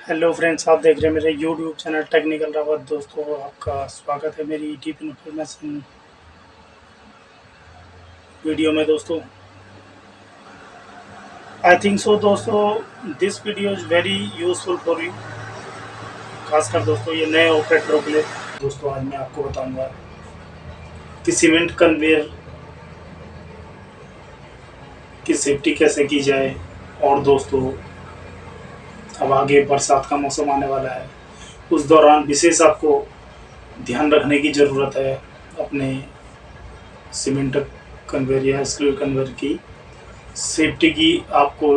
Hello friends आप देख रहे हैं मेरे यूट्यूब चैनल टेक्निकल रावत दोस्तों, आपका स्वागत है मेरी डीप इन्फॉर्मेशन वीडियो में दोस्तों। आई थिंक सो दोस्तों this video is very useful for you खासकर दोस्तों ये नए ऑपरेटरों के लिए। दोस्तों, आज मैं आपको बताऊँगा कि सीमेंट कन्वेयर की सेफ्टी कैसे की जाए। और दोस्तों अब आगे बरसात का मौसम आने वाला है। उस दौरान विशेष आपको ध्यान रखने की ज़रूरत है अपने सीमेंट कन्वेयर या स्क्रू कन्वेयर की। सेफ्टी की आपको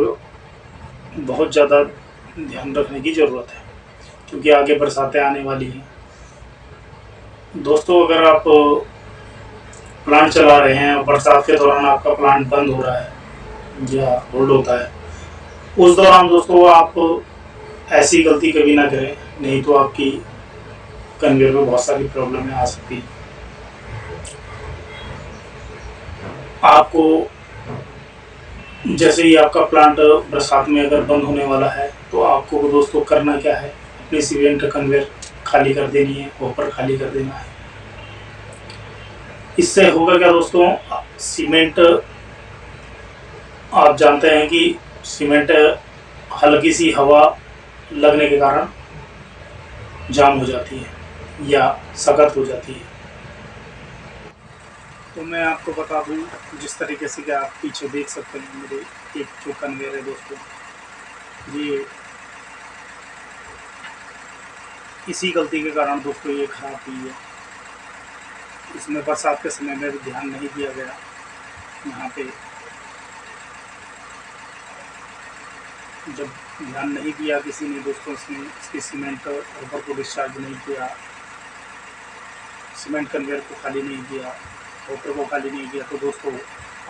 बहुत ज़्यादा ध्यान रखने की ज़रूरत है, क्योंकि आगे बरसातें आने वाली हैं। दोस्तों, अगर आप प्लांट चला रहे हैं और बरसात के दौरान आपका प्लांट बंद हो रहा है या होल्ड होता है, उस दौरान दोस्तों आप ऐसी गलती कभी ना करें, नहीं तो आपकी कन्वेयर में बहुत सारी प्रॉब्लम आ सकती है। आपको, जैसे ही आपका प्लांट बरसात में अगर बंद होने वाला है तो आपको दोस्तों करना क्या है? अपने सीमेंट कन्वेयर खाली कर देनी है ऊपर खाली कर देना है। इससे होगा क्या दोस्तों? सीमेंट आप जानते हैं कि सीमेंट हल्की सी हवा लगने के कारण जाम हो जाती है या सख्त हो जाती है। तो मैं आपको बता दूँ, जिस तरीके से कि आप पीछे देख सकते हैं मेरे एक जो कन्वेयर है दोस्तों, ये इसी गलती के कारण दोस्तों ये खराब हुई है। इसमें बरसात के समय में भी ध्यान नहीं दिया गया, यहाँ पे जब ध्यान नहीं दिया किसी ने दोस्तों इसमें इसकी सीमेंट रबर को डिस्चार्ज नहीं किया, सीमेंट कन्वेयर को खाली नहीं किया वोटर को खाली नहीं किया तो दोस्तों,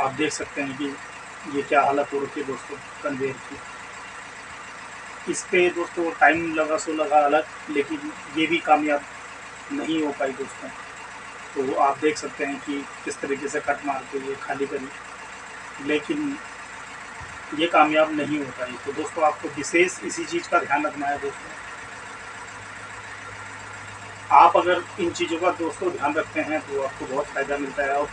आप देख सकते हैं कि ये क्या हालत हो रखी है दोस्तों कन्वेयर की। इस पर दोस्तों टाइम लगा सो लगा अलग, लेकिन ये भी कामयाब नहीं हो पाई दोस्तों। तो आप देख सकते हैं कि किस तरीके से कट मार के ये खाली करी। लेकिन ये कामयाब नहीं हो। पाई तो दोस्तों, आपको विशेष इसी चीज़ का ध्यान रखना है दोस्तों। आप अगर इन चीज़ों का दोस्तों ध्यान रखते हैं तो आपको बहुत फ़ायदा मिलता है। और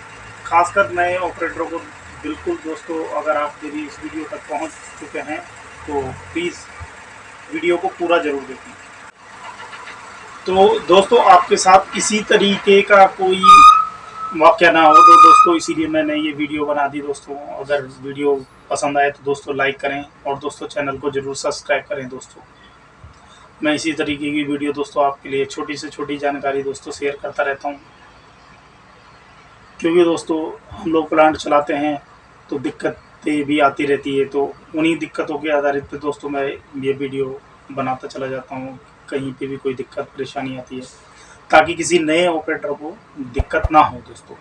ख़ासकर नए ऑपरेटरों को बिल्कुल दोस्तों, अगर आप मेरी इस वीडियो तक पहुँच चुके हैं तो प्लीज़ वीडियो को पूरा ज़रूर देखें। तो दोस्तों, आपके साथ इसी तरीके का कोई वाक्य ना हो तो दोस्तों, इसीलिए मैंने ये वीडियो बना दी दोस्तों। अगर वीडियो पसंद आए तो दोस्तों लाइक करें और दोस्तों चैनल को ज़रूर सब्सक्राइब करें दोस्तों। मैं इसी तरीके की वीडियो दोस्तों आपके लिए छोटी से छोटी जानकारी दोस्तों शेयर करता रहता हूँ। क्योंकि दोस्तों हम लोग प्लांट चलाते हैं तो दिक्कतें भी आती रहती है तो उन्हीं दिक्कतों के आधारित पे दोस्तों मैं ये वीडियो बनाता चला जाता हूँ। कहीं पे भी कोई दिक्कत, परेशानी आती है, ताकि किसी नए ऑपरेटर को दिक्कत ना हो दोस्तों।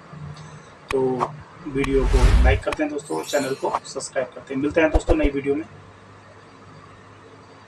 तो वीडियो को लाइक करते हैं दोस्तों चैनल को सब्सक्राइब करते हैं। मिलते हैं दोस्तों नई वीडियो में।